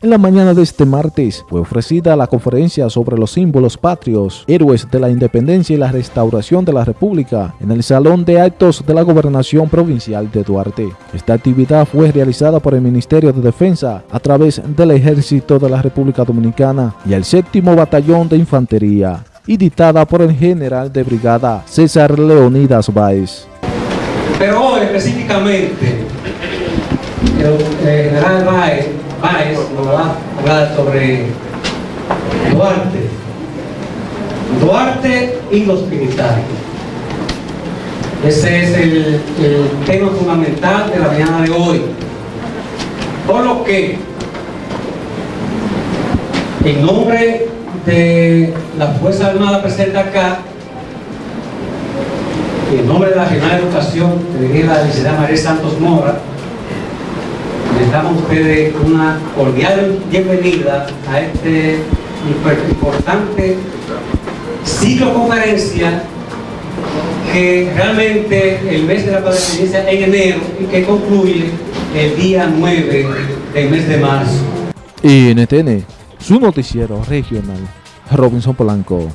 En la mañana de este martes fue ofrecida la conferencia sobre los símbolos patrios, héroes de la independencia y la restauración de la República en el Salón de Actos de la Gobernación Provincial de Duarte. Esta actividad fue realizada por el Ministerio de Defensa a través del Ejército de la República Dominicana y el Séptimo Batallón de Infantería y dictada por el General de Brigada César Leonidas Báez. Pero hoy específicamente el General Báez Báez nos va a hablar sobre Duarte. Duarte y los militares. Ese es el, tema fundamental de la mañana de hoy. Por lo que, en nombre de la Fuerza Armada presente acá, en nombre de la Regional de Educación, que dirige la licenciada María Santos Mora, les damos a ustedes una cordial bienvenida a este importante ciclo conferencia que realmente el mes de la paz inicia en enero y que concluye el día 9 del mes de marzo. Y NTN, su noticiero regional, Robinson Polanco.